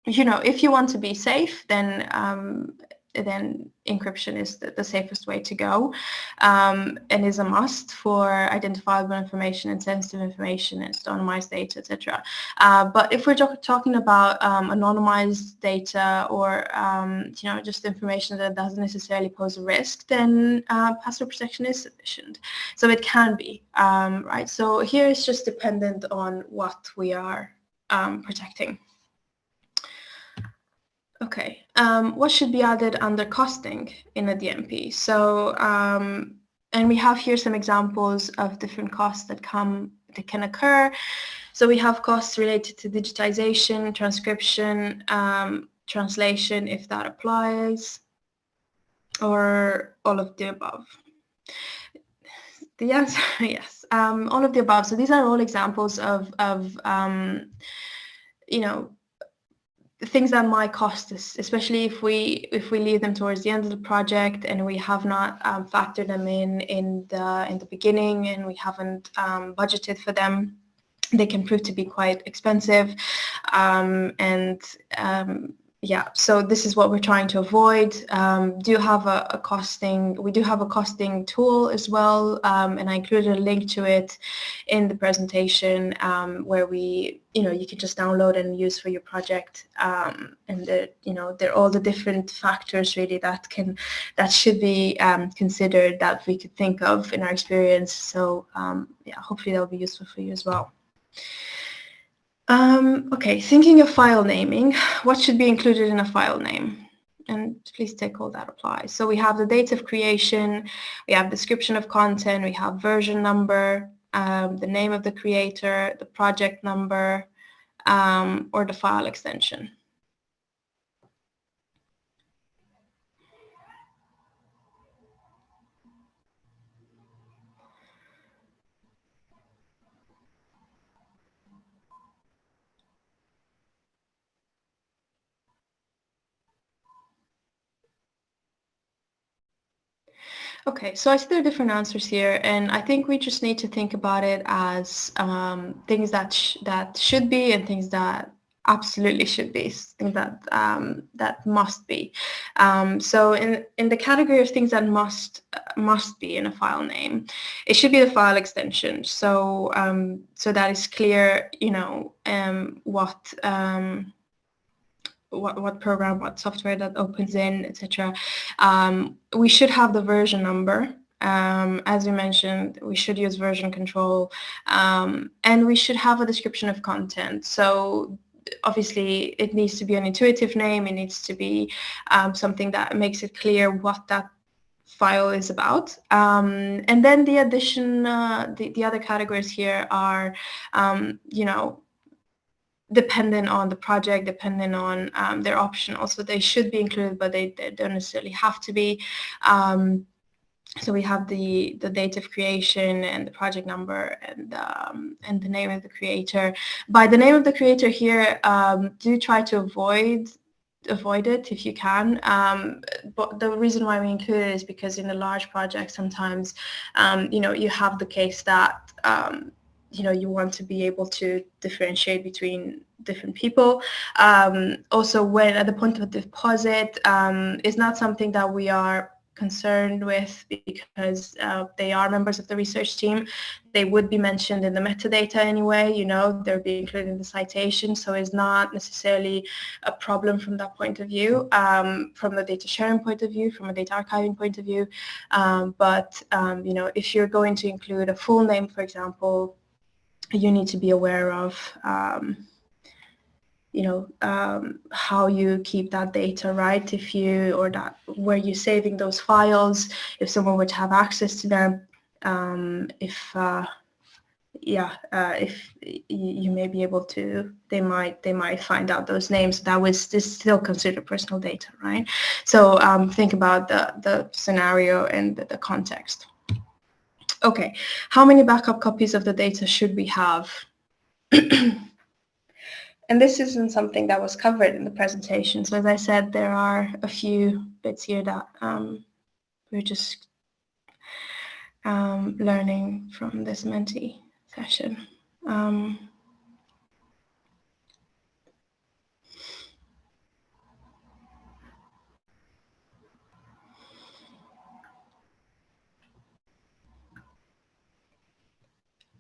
you know, if you want to be safe, then um, then encryption is the, the safest way to go um, and is a must for identifiable information and sensitive information and anonymized data, etc. Uh, but if we're talking about um, anonymized data or um, you know just information that doesn't necessarily pose a risk, then uh, password protection is sufficient. So it can be um, right. So here it's just dependent on what we are um, protecting. Okay, um, what should be added under costing in a DMP? So, um, and we have here some examples of different costs that come that can occur. So we have costs related to digitization, transcription, um, translation, if that applies, or all of the above. The answer, yes, um, all of the above. So these are all examples of, of um, you know, things that might cost us, especially if we if we leave them towards the end of the project and we have not um, factored them in in the in the beginning and we haven't um, budgeted for them. They can prove to be quite expensive, um, and um, yeah, so this is what we're trying to avoid. Um, do have a, a, costing, we do have a costing tool as well, um, and I included a link to it in the presentation um, where we, you know, you can just download and use for your project. Um, and, the, you know, there are all the different factors really that can, that should be um, considered that we could think of in our experience. So um, yeah, hopefully that'll be useful for you as well. Um, okay, thinking of file naming, what should be included in a file name? And please take all that applies. So we have the date of creation, we have description of content, we have version number, um, the name of the creator, the project number, um, or the file extension. Okay, so I see there are different answers here, and I think we just need to think about it as um, things that sh that should be and things that absolutely should be, things that um, that must be. Um, so in in the category of things that must uh, must be in a file name, it should be the file extension. So um, so that is clear, you know, um, what um, what, what program, what software that opens in, etc. Um, we should have the version number. Um, as you mentioned, we should use version control um, and we should have a description of content. So obviously it needs to be an intuitive name. It needs to be um, something that makes it clear what that file is about. Um, and then the addition, uh, the, the other categories here are, um, you know, dependent on the project, dependent on um, their optional. So they should be included, but they, they don't necessarily have to be. Um, so we have the the date of creation and the project number and um, and the name of the creator. By the name of the creator here, um, do try to avoid avoid it if you can. Um, but the reason why we include it is because in a large project, sometimes, um, you know, you have the case that um, you know you want to be able to differentiate between different people. Um, also, when at the point of deposit um, is not something that we are concerned with because uh, they are members of the research team. They would be mentioned in the metadata anyway, you know, they're being included in the citation, so it's not necessarily a problem from that point of view, um, from the data sharing point of view, from a data archiving point of view. Um, but, um, you know, if you're going to include a full name, for example, you need to be aware of um, you know um, how you keep that data right? If you or that where you're saving those files if someone were to have access to them um, if uh, yeah uh, if you may be able to they might they might find out those names. That was this still considered personal data right? So um, think about the the scenario and the, the context Okay, how many backup copies of the data should we have? and this isn't something that was covered in the presentation. So as I said, there are a few bits here that um, we're just um, learning from this Menti session. Um,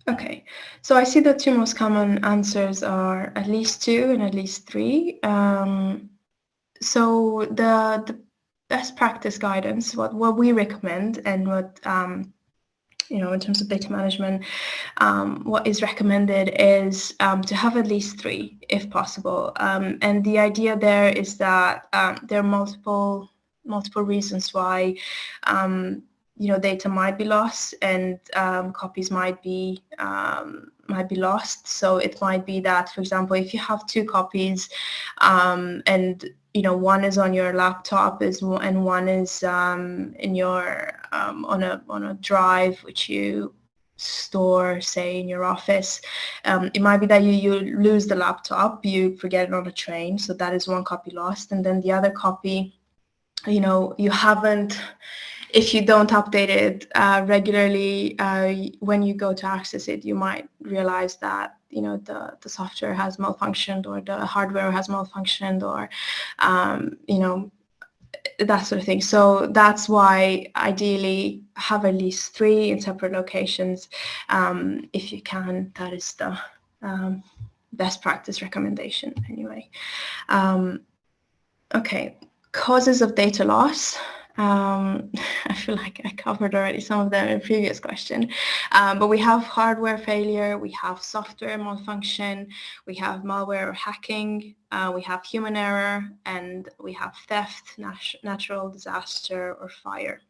Okay, so I see the two most common answers are at least two and at least three. Um, so the, the best practice guidance, what, what we recommend and what, um, you know, in terms of data management, um, what is recommended is um, to have at least three if possible. Um, and the idea there is that um, there are multiple multiple reasons why um, you know data might be lost and um, copies might be um, might be lost. So it might be that for example if you have two copies um, and you know one is on your laptop is and one is um, in your um, on a on a drive which you store say in your office um, it might be that you you lose the laptop you forget it on a train so that is one copy lost. And then the other copy you know you haven't if you don't update it uh, regularly uh, when you go to access it you might realize that you know the the software has malfunctioned or the hardware has malfunctioned or um, you know that sort of thing. So that's why ideally have at least three in separate locations um, if you can. That is the um, best practice recommendation anyway. Um, okay. Causes of data loss um, I feel like I covered already some of them in a previous question, um, but we have hardware failure, we have software malfunction, we have malware or hacking, uh, we have human error, and we have theft, nat natural disaster, or fire.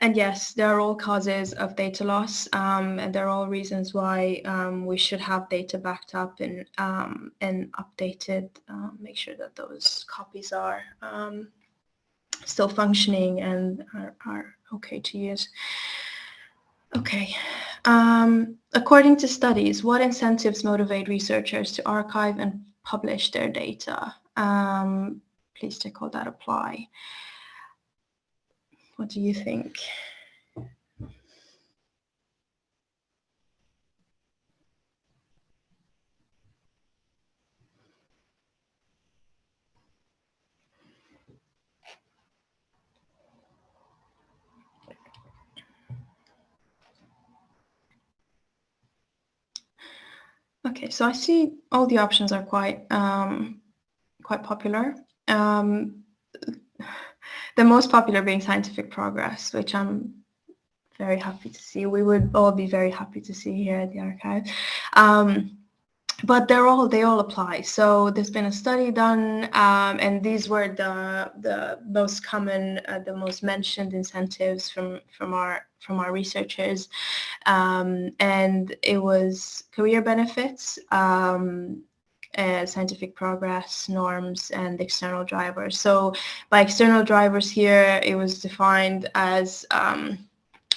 And yes, there are all causes of data loss, um, and there are all reasons why um, we should have data backed up and um, and updated. Uh, make sure that those copies are um, still functioning and are, are okay to use. Okay. Um, according to studies, what incentives motivate researchers to archive and publish their data? Um, please check all that apply. What do you think? Okay, so I see all the options are quite um, quite popular. Um, the most popular being scientific progress, which I'm very happy to see. We would all be very happy to see here at the archive. Um, but they're all they all apply. So there's been a study done, um, and these were the the most common, uh, the most mentioned incentives from from our from our researchers, um, and it was career benefits. Um, uh, scientific progress, norms, and external drivers. So by external drivers here, it was defined as um,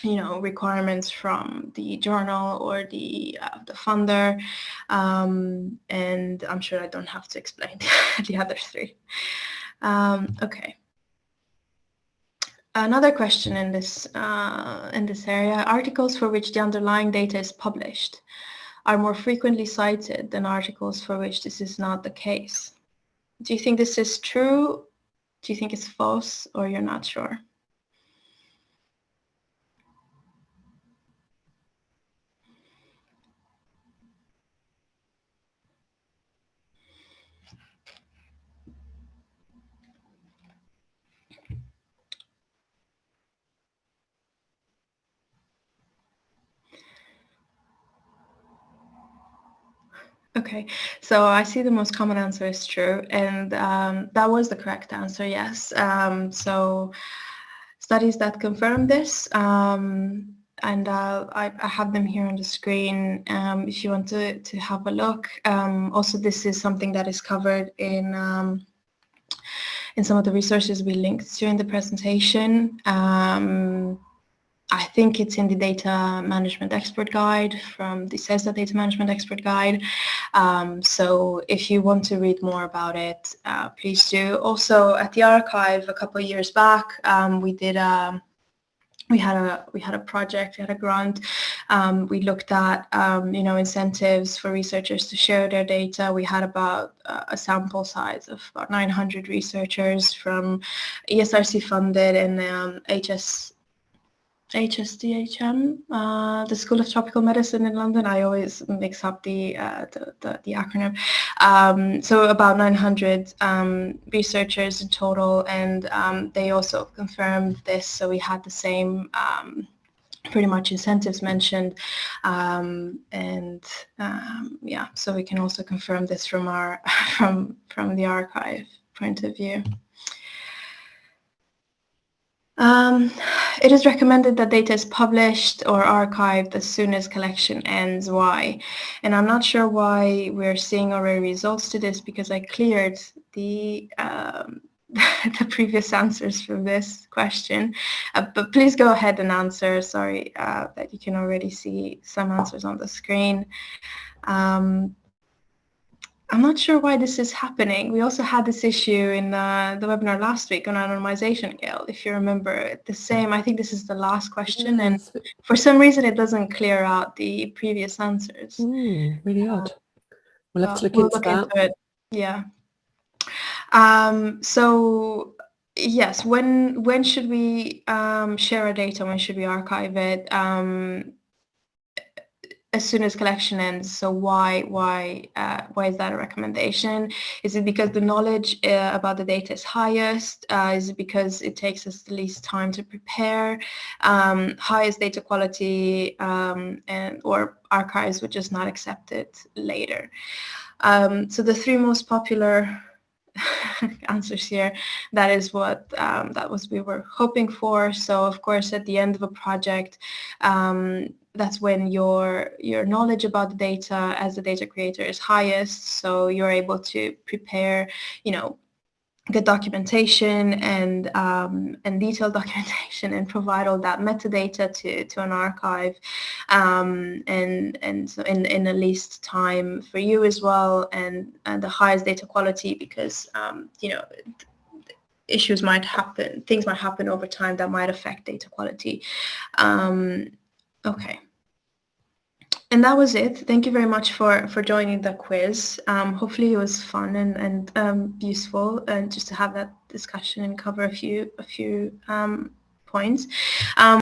you know, requirements from the journal or the uh, the funder, um, and I'm sure I don't have to explain the other three. Um, okay. Another question in this uh, in this area: articles for which the underlying data is published are more frequently cited than articles for which this is not the case. Do you think this is true? Do you think it's false, or you're not sure? Okay, so I see the most common answer is true, and um, that was the correct answer, yes. Um, so studies that confirm this, um, and uh, I, I, have them here on the screen um, if you want to, to have a look. Um, also, this is something that is covered in um, in some of the resources we linked to in the presentation. I think it's in the data management expert guide from the CESSDA data management expert guide. Um, so if you want to read more about it, uh, please do. Also at the archive a couple of years back, um, we did a, um, we had a we had a project, we had a grant. Um, we looked at um, you know incentives for researchers to share their data. We had about uh, a sample size of about 900 researchers from ESRC funded and HS HSDHM, uh, the School of Tropical Medicine in London. I always mix up the uh, the, the, the, acronym. Um, so about 900 um, researchers in total, and um, they also confirmed this. So we had the same um, pretty much incentives mentioned, um, and um, yeah. So we can also confirm this from our from from the archive point of view. Um, it is recommended that data is published or archived as soon as collection ends. Why? And I'm not sure why we're seeing already results to this because I cleared the um, the previous answers from this question. Uh, but please go ahead and answer. Sorry uh, that you can already see some answers on the screen. Um, I'm not sure why this is happening. We also had this issue in uh, the webinar last week on anonymization, Gail, if you remember. The same, I think this is the last question, yes. and for some reason it doesn't clear out the previous answers. Mm, really odd. We'll have to look, we'll into, look into it. Yeah. Um, so yes, when when should we um, share our data? When should we archive it? Um, as soon as collection ends. So why why uh, why is that a recommendation? Is it because the knowledge uh, about the data is highest? Uh, is it because it takes us the least time to prepare? Um, highest data quality um, and or archives would just not accept it later. Um, so the three most popular answers here. That is what um, that was we were hoping for. So of course, at the end of a project, um, that's when your your knowledge about the data as a data creator is highest. So you're able to prepare, you know, good documentation and um, and detailed documentation and provide all that metadata to, to an archive um, and and so in, in the least time for you as well and, and the highest data quality because um, you know issues might happen things might happen over time that might affect data quality um, okay and that was it. Thank you very much for, for joining the quiz. Um, hopefully it was fun and, and um, useful and just to have that discussion and cover a few, a few um, points. Um,